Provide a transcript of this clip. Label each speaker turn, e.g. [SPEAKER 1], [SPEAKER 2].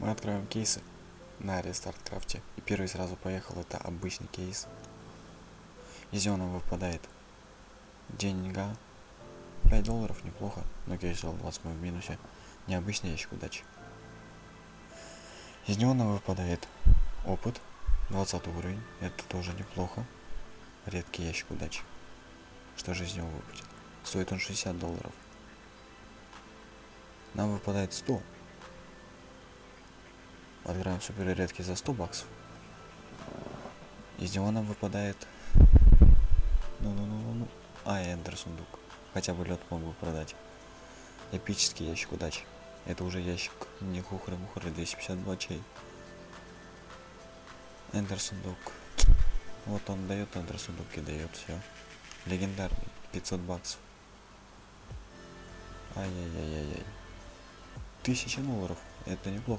[SPEAKER 1] Мы откроем кейсы на рестарт крафте. И первый сразу поехал, это обычный кейс. Из него нам выпадает деньга. 5 долларов неплохо, но кейс у вас мы в минусе. Необычный ящик удачи. Из него нам выпадает опыт, 20 уровень, это тоже неплохо. Редкий ящик удачи. Что же из него выпадет? Стоит он 60 долларов. Нам выпадает 100. Отыграем супер редкий за 100 баксов. Из него нам выпадает... Ну-ну-ну-ну-ну. А, эндер сундук. Хотя бы лед мог бы продать. Эпический ящик удачи. Это уже ящик не хухры мухры 252 чей. Эндер сундук. Вот он дает эндер сундук и дает все. Легендарный. 500 баксов. Ай-яй-яй-яй-яй. Тысяча долларов. Это неплохо.